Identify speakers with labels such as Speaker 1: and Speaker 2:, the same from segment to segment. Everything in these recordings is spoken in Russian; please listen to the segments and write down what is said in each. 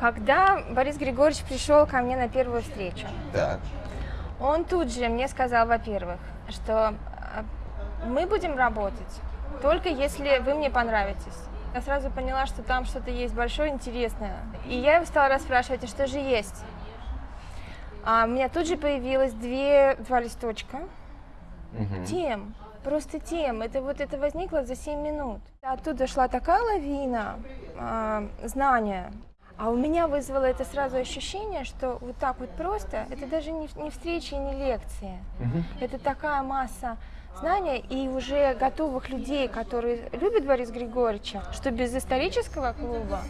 Speaker 1: Когда Борис Григорьевич пришел ко мне на первую встречу,
Speaker 2: Так.
Speaker 1: он тут же мне сказал, во-первых, что э, мы будем работать только если вы мне понравитесь. Я сразу поняла, что там что-то есть большое, интересное. И я его стала расспрашивать, а что же есть? А у меня тут же появилось две, два листочка
Speaker 2: Мгм.
Speaker 1: тем, просто тем. Это вот это возникло за 7 минут. Оттуда шла такая лавина а, знания. А у меня вызвало это сразу ощущение, что вот так вот просто, это даже не, не встречи, не лекции.
Speaker 2: Мгм.
Speaker 1: Это такая масса знания и уже готовых людей, которые любят Бориса Григорьевича, что без исторического клуба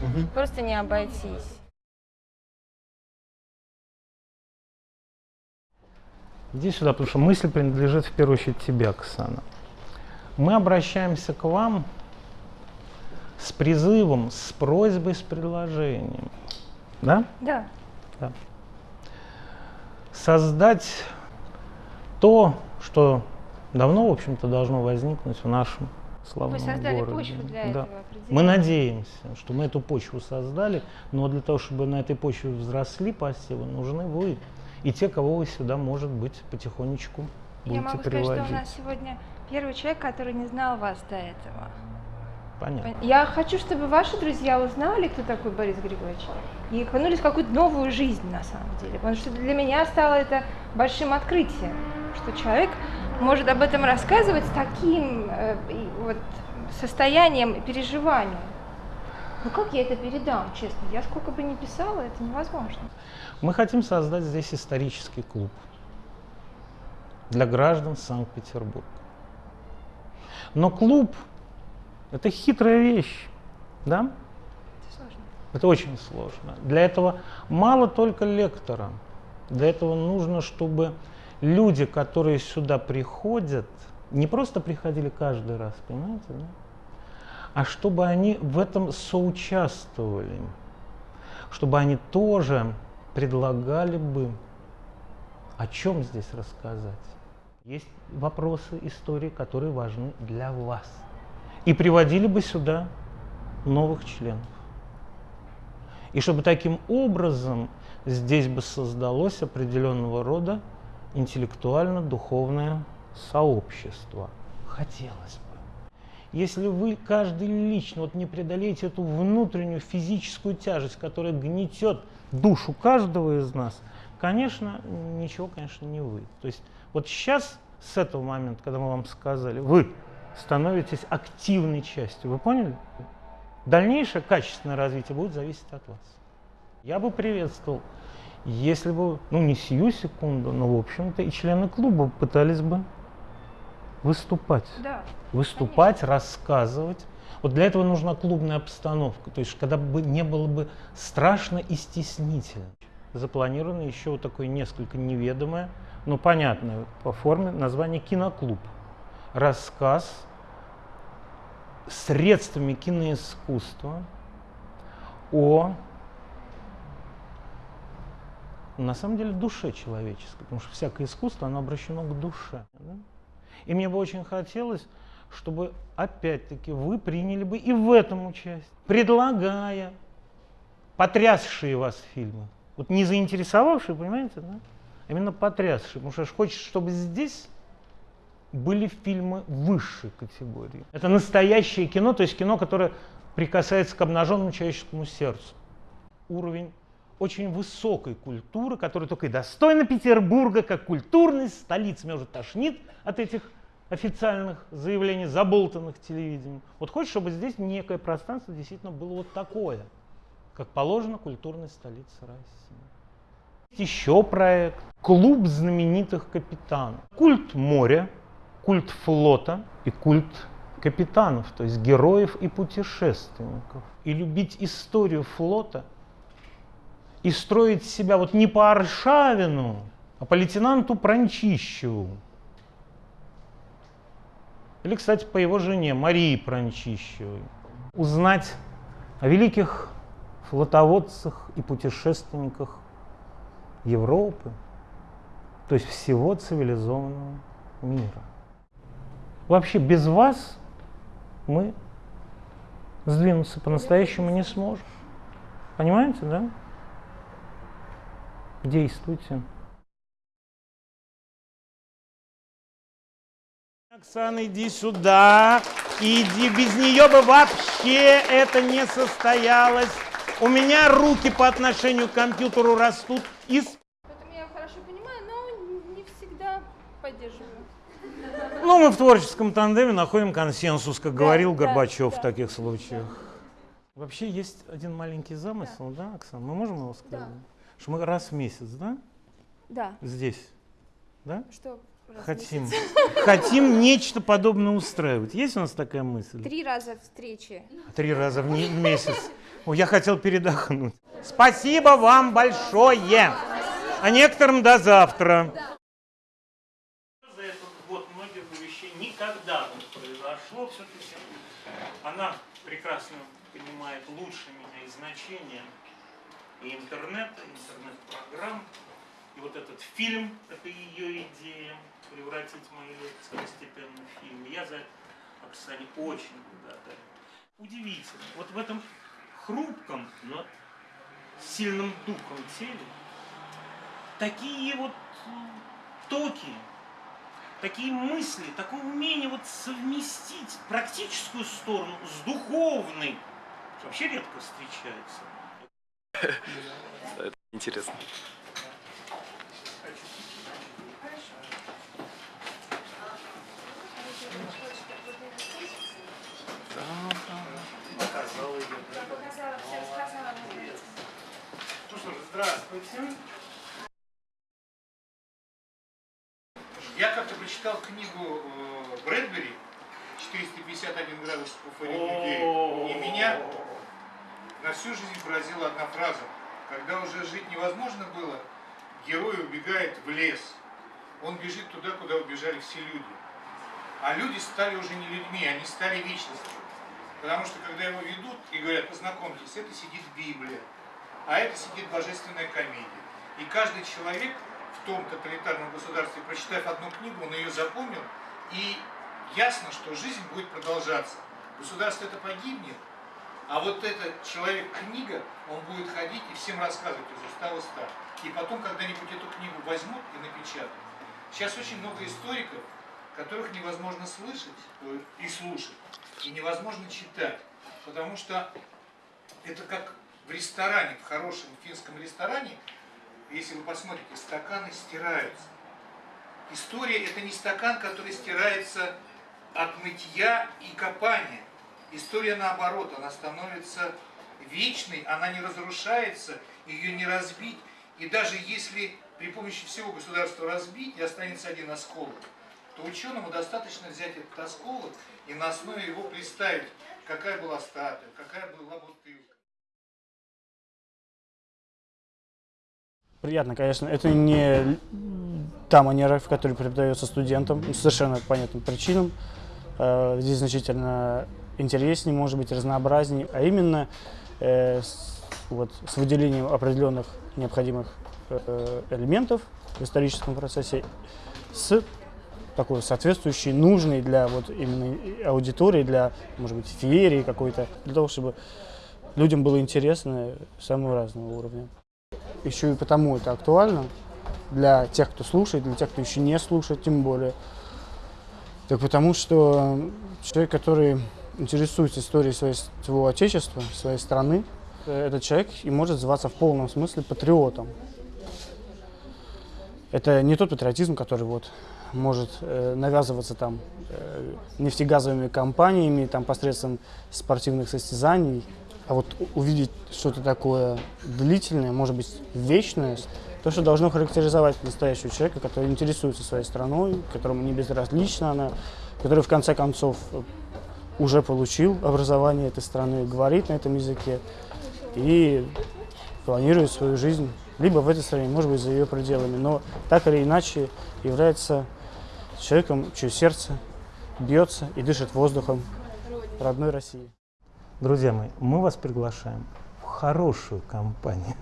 Speaker 2: Мгм.
Speaker 1: просто не обойтись.
Speaker 3: Иди сюда, потому что мысль принадлежит в первую очередь тебе, Оксана. Мы обращаемся к вам с призывом, с просьбой, с предложением. Да?
Speaker 1: Да.
Speaker 3: Да. Создать то, что давно, в общем-то, должно возникнуть в нашем славном
Speaker 1: Вы создали
Speaker 3: городе.
Speaker 1: почву для
Speaker 3: Да.
Speaker 1: этого.
Speaker 3: Мы надеемся, что мы эту почву создали, но для того, чтобы на этой почве взросли посевы, нужны вы и те, кого вы сюда, может быть, потихонечку будете
Speaker 1: Я могу сказать,
Speaker 3: приводить.
Speaker 1: что у нас сегодня первый человек, который не знал вас до этого.
Speaker 3: Понятно.
Speaker 1: Я хочу, чтобы ваши друзья узнали, кто такой Борис Григорьевич, и окунулись в какую-то новую жизнь на самом деле. Потому что для меня стало это большим открытием, что человек может об этом рассказывать с таким э, вот, состоянием и переживанием. Ну как я это передам, честно? Я сколько бы ни писала, это невозможно.
Speaker 3: Мы хотим создать здесь исторический клуб для граждан Санкт-Петербурга. Но клуб – это хитрая вещь, да?
Speaker 1: Это сложно.
Speaker 3: Это очень сложно. Для этого мало только лектора. Для этого нужно, чтобы люди, которые сюда приходят, не просто приходили каждый раз, понимаете, да? а чтобы они в этом соучаствовали, чтобы они тоже предлагали бы, о чем здесь рассказать. Есть вопросы истории, которые важны для вас. И приводили бы сюда новых членов. И чтобы таким образом здесь бы создалось определенного рода интеллектуально-духовное сообщество. Хотелось бы. Если вы каждый лично вот не преодолеете эту внутреннюю физическую тяжесть, которая гнетет душу каждого из нас, конечно, ничего, конечно, не вы. То есть вот сейчас, с этого момента, когда мы вам сказали, вы становитесь активной частью, вы поняли? Дальнейшее качественное развитие будет зависеть от вас. Я бы приветствовал, если бы, ну не сию секунду, но в общем-то и члены клуба пытались бы выступать.
Speaker 1: Да.
Speaker 3: Выступать, рассказывать. Вот для этого нужна клубная обстановка, то есть когда бы не было бы страшно и стеснительно. Запланировано еще вот такое несколько неведомое, но понятное по форме название «Киноклуб». Рассказ средствами киноискусства о на самом деле душе человеческой, потому что всякое искусство, оно обращено к душе. да? И мне бы очень хотелось, чтобы опять-таки вы приняли бы и в этом участие, предлагая потрясшие вас фильмы. Вот не заинтересовавшие, понимаете, да? А Именно потрясшие, потому что хочется, чтобы здесь были фильмы высшей категории. Это настоящее кино, то есть кино, которое прикасается к обнаженному человеческому сердцу. Уровень очень высокой культуры, которая только и достойна Петербурга, как культурной столицы. Меня уже тошнит от этих официальных заявлений, заболтанных телевидением. Вот хочешь, чтобы здесь некое пространство действительно было вот такое, как положено культурной столице России. Есть еще проект «Клуб знаменитых капитанов». Культ моря, культ флота и культ капитанов, то есть героев и путешественников. И любить историю флота и строить себя вот не по Аршавину, а по лейтенанту Пранчищеву. Или, кстати, по его жене Марии Пранчищевой. Узнать о великих флотоводцах и путешественниках Европы, то есть всего цивилизованного мира. Вообще без вас мы сдвинуться по-настоящему не сможем. Понимаете, да? Действуйте. Оксана, иди сюда. Иди, без нее бы вообще это не состоялось. У меня руки по отношению к компьютеру растут из... Ну, мы в творческом тандеме находим консенсус, как
Speaker 1: Да,
Speaker 3: говорил
Speaker 1: да,
Speaker 3: Горбачев
Speaker 1: да.
Speaker 3: в таких случаях. Вообще есть один маленький замысел, да, Оксана? Мы можем его сказать? Что мы раз в месяц, да,
Speaker 1: Да.
Speaker 3: здесь, да?
Speaker 1: Что?
Speaker 3: Хотим. Хотим нечто подобное устраивать. Есть у нас такая мысль?
Speaker 1: Три раза встречи.
Speaker 3: Три раза в не- в месяц. О, я хотел передохнуть. Спасибо вам большое. А некоторым до завтра. За этот год многих вещей никогда не произошло. Все-таки она прекрасно понимает лучше меня и значение и интернета, интернет-программ. И вот этот фильм, это ее идея, превратить мои лекции постепенно в фильм. Я за это Оксане очень благодарен. Удивительно. Вот в этом хрупком, но сильным духом теле такие вот токи, такие мысли, такое умение вот совместить практическую сторону с духовной, что вообще редко встречается.
Speaker 2: Интересно.
Speaker 3: Показал ее. Ну что ж, здравствуйте.
Speaker 4: Я как-то прочитал книгу э, Брэдбери «451 градус по Фаренгейту», и меня на всю жизнь поразила одна фраза. Когда уже жить невозможно было, герой убегает в лес. Он бежит туда, куда убежали все люди. А люди стали уже не людьми, они стали вечностью. Потому что когда его ведут и говорят, познакомьтесь, это сидит Библия, а это сидит божественная комедия. И каждый человек в том тоталитарном государстве, прочитав одну книгу, он ее запомнил, и ясно, что жизнь будет продолжаться. Государство это погибнет, а вот этот человек-книга, он будет ходить и всем рассказывать из уста в уста. И потом когда-нибудь эту книгу возьмут и напечатают. Сейчас очень много историков, которых невозможно слышать э, и слушать, и невозможно читать, потому что это как в ресторане, в хорошем финском ресторане, если вы посмотрите, стаканы стираются. История это не стакан, который стирается от мытья и копания. История наоборот, она становится вечной, она не разрушается, ее не разбить. И даже если при помощи всего государства разбить и останется один осколок, то ученому достаточно взять этот осколок и на основе его представить, какая была статуя, какая была бутылка.
Speaker 5: Приятно, конечно. Это не та манера, в которой преподается студентам, ну, совершенно по понятным причинам. Э, Здесь значительно интереснее, может быть, разнообразнее, а именно э, с, вот, с выделением определенных необходимых э, элементов в историческом процессе с такой соответствующей, нужной для вот именно аудитории, для, может быть, феерии какой-то, для того, чтобы людям было интересно самого разного уровня. Еще и потому это актуально для тех, кто слушает, для тех, кто еще не слушает, тем более. Так потому что человек, который интересуется историей своего отечества, своей страны, э, этот человек и может называться в полном смысле патриотом. Это не тот патриотизм, который вот может э, навязываться там э, нефтегазовыми компаниями, там посредством спортивных состязаний, а вот увидеть что-то такое длительное, может быть, вечное, то, что должно характеризовать настоящего человека, который интересуется своей страной, которому не безразлична она, который в конце концов э, уже получил образование этой страны, говорит на этом языке и планирует свою жизнь либо в этой стране, может быть, за ее пределами, но так или иначе является человеком, чье сердце бьется и дышит воздухом родной России.
Speaker 3: Друзья мои, мы вас приглашаем в хорошую компанию.